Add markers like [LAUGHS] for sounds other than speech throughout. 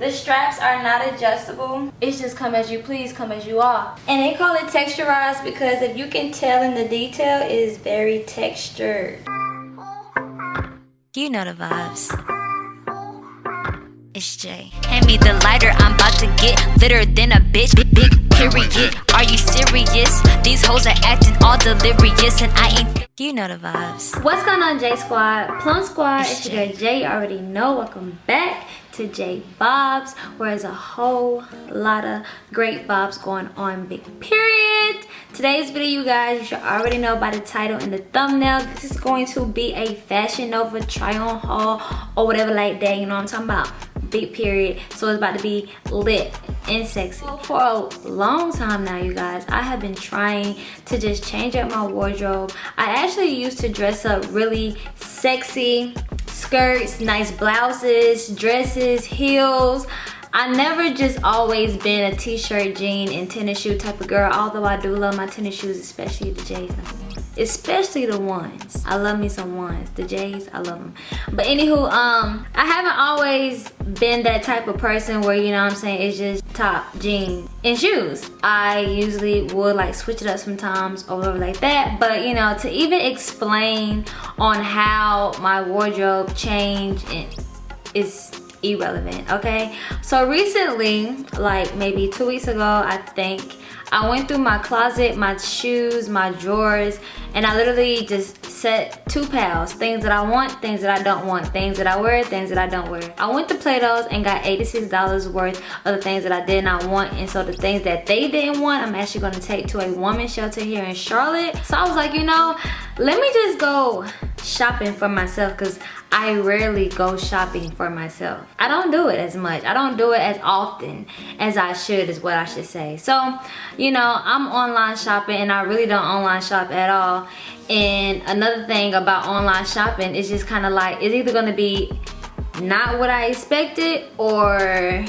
The straps are not adjustable. It's just come as you please, come as you are. And they call it texturized because if you can tell in the detail, it is very textured. You know the vibes. It's Jay. Hand me the lighter, I'm about to get litter than a bitch. Big, big period. Are you serious? These hoes are acting all delirious, and I ain't. You know the vibes. What's going on, J Squad? Plum Squad, it's, it's your girl Jay. You already know. Welcome back to J Bobs, where there's a whole lot of great vibes going on. Big period. Today's video, you guys, you should already know by the title and the thumbnail. This is going to be a Fashion Nova try-on haul or whatever like that. You know what I'm talking about? Big period so it's about to be lit and sexy for a long time now you guys. I have been trying to just change up my wardrobe. I actually used to dress up really sexy skirts nice blouses dresses heels. I never just always been a t-shirt, jean, and tennis shoe type of girl, although I do love my tennis shoes, especially the J's especially the ones. I love me some ones. The j's i love them but anywho um i haven't always been that type of person where you know i'm saying it's just top jeans and shoes. I usually would like switch it up sometimes or whatever like that. But you know to even explain on how my wardrobe changed is irrelevant okay? So recently like maybe two weeks ago i think I went through my closet, my shoes, my drawers, and I literally just set two piles. Things that I want, things that I don't want. Things that I wear, things that I don't wear. I went to Plato's and got $86 worth of the things that I did not want. And so the things that they didn't want, I'm actually gonna take to a woman's shelter here in Charlotte. So I was like, you know, let me just go shopping for myself because I rarely go shopping for myself. I don't do it as much. I don't do it as often as I should is what I should say. So, you know, I'm online shopping and I really don't online shop at all. And another thing about online shopping is just kind of like, it's either gonna be not what I expected or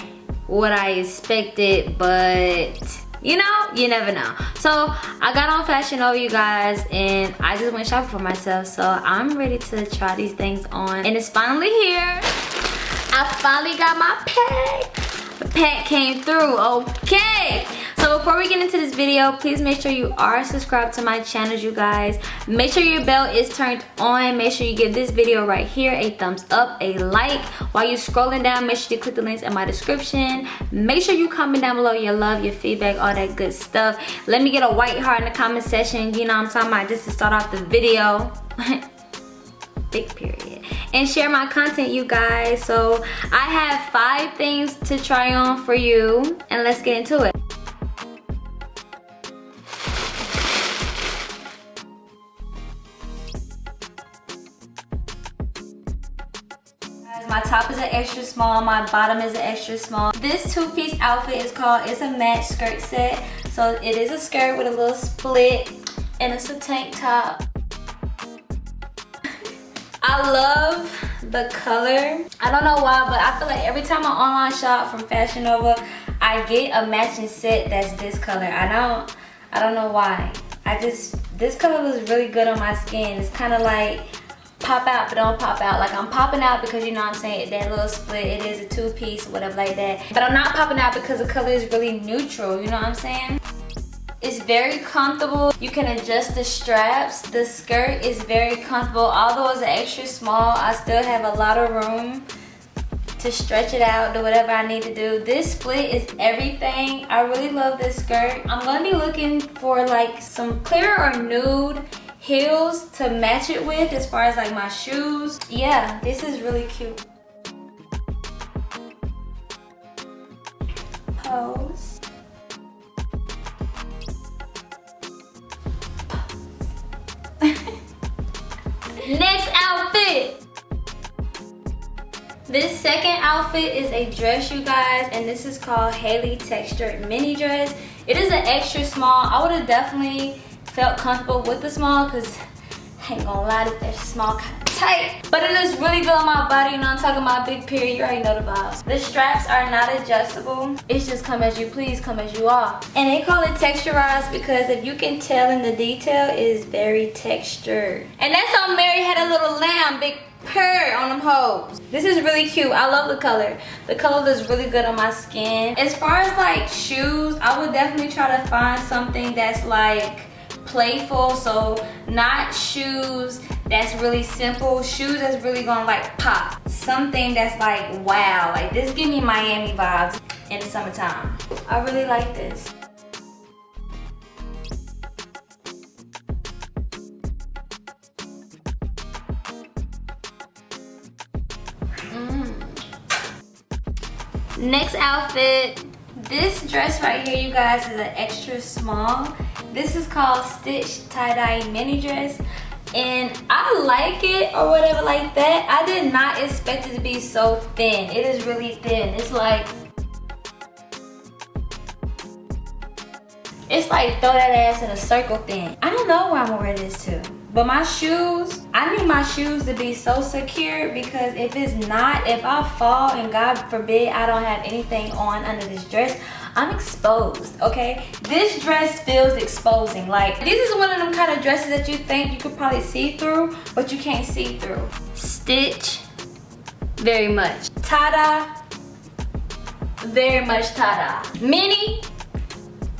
what I expected, but you know you never know. So i got on fashion nova you guys and i just went shopping for myself. So i'm ready to try these things on. And it's finally here. I finally got my pack. The pack came through. Okay before we get into this video please make sure you are subscribed to my channel you guys. Make sure your bell is turned on. Make sure you give this video right here a thumbs up a like. While you're scrolling down make sure you click the links in my description. Make sure you comment down below your love your feedback all that good stuff. Let me get a white heart in the comment section. You know i'm talking about just to start off the video. [LAUGHS] Big period. And share my content you guys. So i have five things to try on for you and let's get into it my top is an extra small my bottom is an extra small. This two-piece outfit is called it's a match skirt set. So it is a skirt with a little split and it's a tank top. [LAUGHS] I love the color. I don't know why but i feel like every time i online shop from fashion nova i get a matching set that's this color. I don't i don't know why. I just this color looks really good on my skin. It's kind of like pop out but don't pop out. Like i'm popping out because you know i'm saying that little split it is a two-piece whatever like that. But i'm not popping out because the color is really neutral you know what i'm saying? It's very comfortable. You can adjust the straps. The skirt is very comfortable. Although it's extra small i still have a lot of room to stretch it out do whatever i need to do. This split is everything. I really love this skirt. I'm gonna be looking for like some clear or nude heels to match it with as far as like my shoes. Yeah, this is really cute. Pose. [LAUGHS] Next outfit. This second outfit is a dress, you guys, and this is called Hailey Textured Mini Dress. It is an extra small. I would have definitely felt comfortable with the small because I ain't gonna lie, extra small kind of tight. But it looks really good on my body, you know I'm talking about big period, you already know the vibes. The straps are not adjustable. It's just come as you please, come as you are. And they call it texturized because if you can tell in the detail, it is very textured. And that's on Mary Had a Little Lamb, big purr on them hoes. This is really cute. I love the color. The color looks really good on my skin. As far as like shoes, I would definitely try to find something that's like playful. So not shoes that's really simple. Shoes that's really gonna like pop. Something that's like wow. Like this give me Miami vibes in the summertime. I really like this. Mm. Next outfit. This dress right here, you guys, is an extra small. This is called Stitch Tie-Dye Mini Dress. And I like it or whatever like that. I did not expect it to be so thin. It is really thin. It's like It's like throw that ass in a circle thin. I don't know where I'm gonna wear this to. But my shoes, I need my shoes to be so secure because if it's not, if I fall and God forbid I don't have anything on under this dress, I'm exposed, okay? This dress feels exposing. Like, this is one of them kind of dresses that you think you could probably see through, but you can't see through. Stitch, very much. Tada, very much tada. Mini,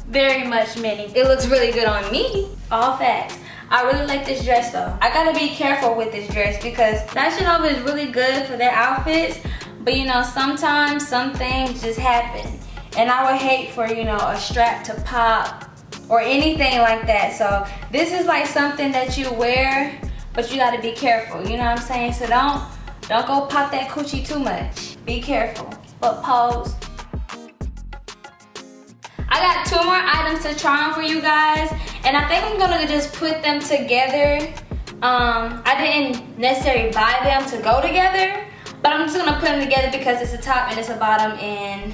very much mini. It looks really good on me, all facts. I really like this dress though. I gotta be careful with this dress because Fashion Nova is really good for their outfits, but you know, sometimes some things just happen. And I would hate for, you know, a strap to pop or anything like that. So this is like something that you wear, but you gotta be careful, you know what I'm saying? So don't, don't go pop that coochie too much. Be careful, but pose. I got two more items to try on for you guys. And I think I'm gonna just put them together. Um, I didn't necessarily buy them to go together, but I'm just gonna put them together because it's a top and it's a bottom and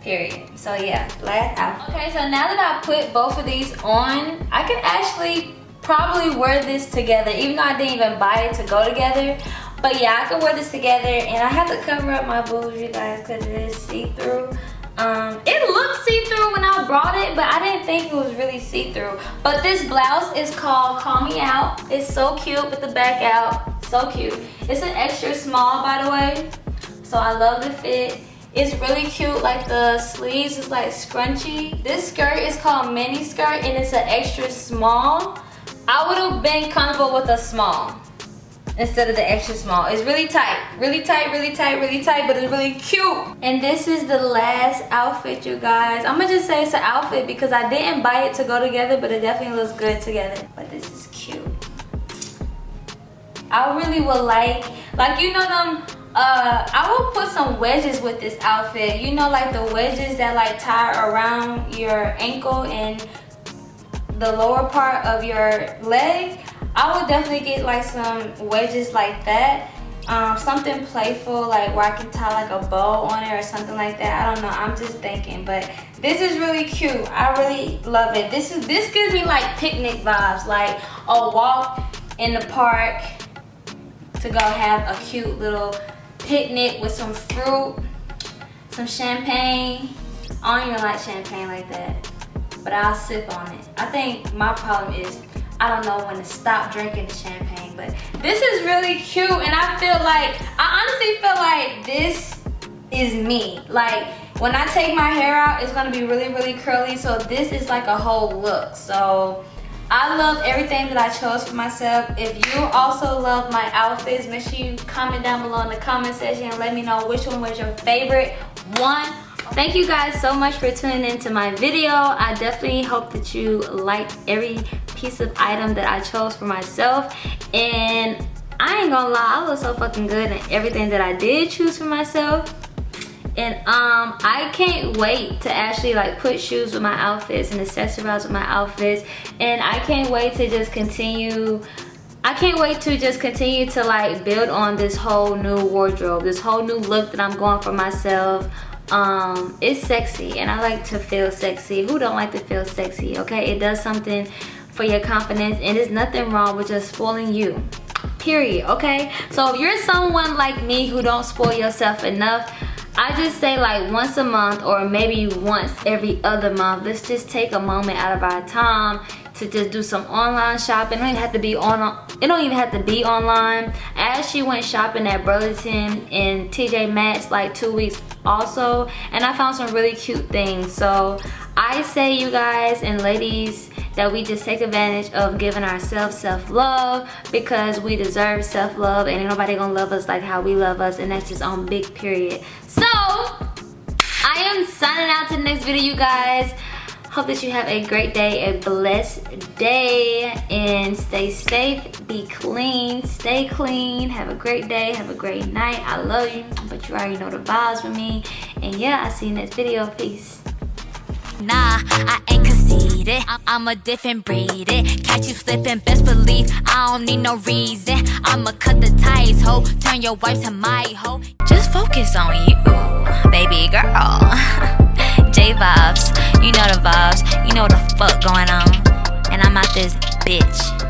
period. So yeah, last outfit. Okay, so now that I put both of these on, I can actually probably wear this together, even though I didn't even buy it to go together. But yeah, I can wear this together and I have to cover up my boobs, you guys, because it is see-through. Um, it looked see-through when I brought it, but I didn't think it was really see-through. But this blouse is called Call Me Out. It's so cute with the back out. So cute. It's an extra small, by the way. So I love the fit. It's really cute, like the sleeves is like scrunchy. This skirt is called mini skirt and it's an extra small. I would have been comfortable with a small instead of the extra small. It's really tight, really tight, really tight, really tight, but it's really cute. And this is the last outfit, you guys. I'm gonna just say it's an outfit because I didn't buy it to go together, but it definitely looks good together. But this is cute. I really would like, like you know them, uh, I will put some wedges with this outfit. You know like the wedges that like tie around your ankle and the lower part of your leg. I would definitely get like some wedges like that. Um, something playful like where I can tie like a bow on it or something like that. I don't know. I'm just thinking, but this is really cute. I really love it. This is this gives me like picnic vibes, like a walk in the park to go have a cute little picnic with some fruit, some champagne. I don't even like champagne like that, but I'll sip on it. I think my problem is I don't know when to stop drinking the champagne, but this is really cute and I feel like, I honestly feel like this is me. Like when I take my hair out, it's gonna be really, really curly. So this is like a whole look. So I love everything that I chose for myself. If you also love my outfits, make sure you comment down below in the comment section and let me know which one was your favorite one. Thank you guys so much for tuning into my video. I definitely hope that you liked every piece of item that I chose for myself. And I ain't gonna lie, I look so fucking good in everything that I did choose for myself. And um, I can't wait to actually like put shoes with my outfits and accessorize with my outfits. And I can't wait to just continue I can't wait to just continue to like build on this whole new wardrobe, this whole new look that I'm going for myself. Um, it's sexy and I like to feel sexy. Who don't like to feel sexy, okay? It does something for your confidence and there's nothing wrong with just spoiling you period okay so if you're someone like me who don't spoil yourself enough I just say like once a month or maybe once every other month let's just take a moment out of our time to just do some online shopping. It don't even have to be on. It don't even have to be online. As she went shopping at Burlington and TJ Maxx like two weeks also, and I found some really cute things. So I say you guys and ladies that we just take advantage of giving ourselves self-love because we deserve self-love and ain't nobody gonna love us like how we love us and that's just on big period. So I am signing out to the next video you guys. Hope that you have a great day, a blessed day, and stay safe, be clean, stay clean, have a great day, have a great night. I love you, but you already know the vibes with me. And yeah, I'll see you next video. Peace. Nah, I ain't conceited. I'm a different breed. It Catch you slipping, best believe I don't need no reason. I'ma cut the ties, ho. Turn your wife to my hoe. Just focus on you, baby girl. [LAUGHS] J vibes. You know the vibes. You know the fuck going on. And I'm out this bitch.